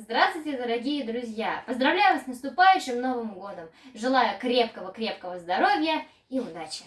Здравствуйте, дорогие друзья! Поздравляю вас с наступающим Новым Годом! Желаю крепкого-крепкого здоровья и удачи!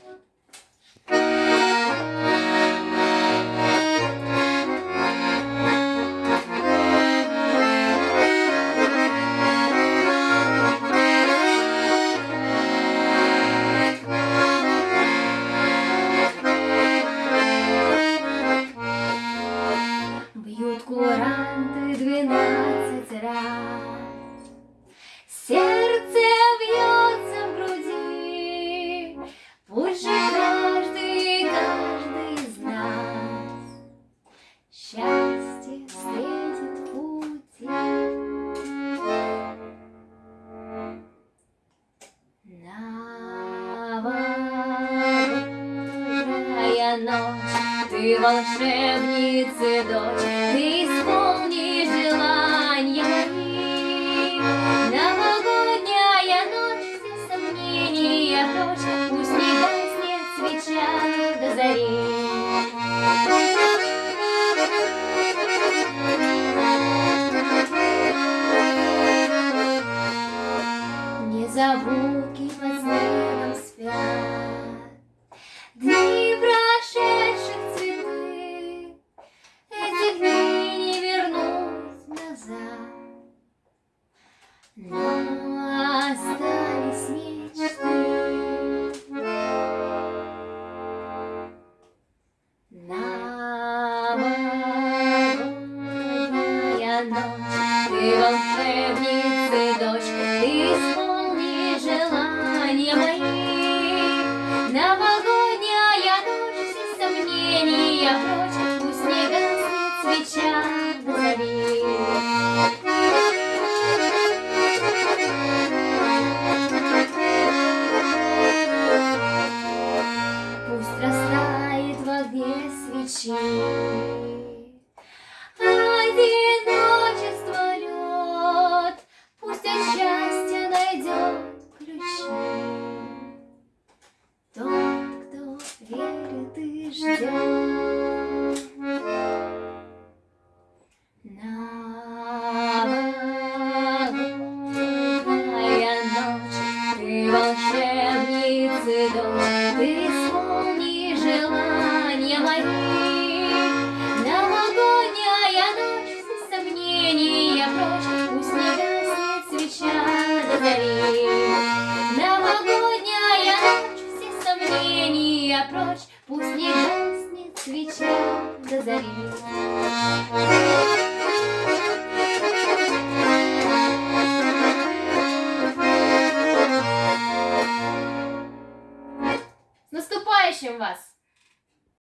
Счастье встретит в пути. Новогодняя ночь, ты волшебница дочь, ты исполни Незабудки под снегом спят, Дни прошедших цветы, Этих дней не вернуть назад. Свеча зари. Пусть растает в огне свечи. Одиночество лед, Пусть от счастья найдет ключи. Тот, кто верит и ждет пусть не гаснет свеча до зари. С наступающим вас!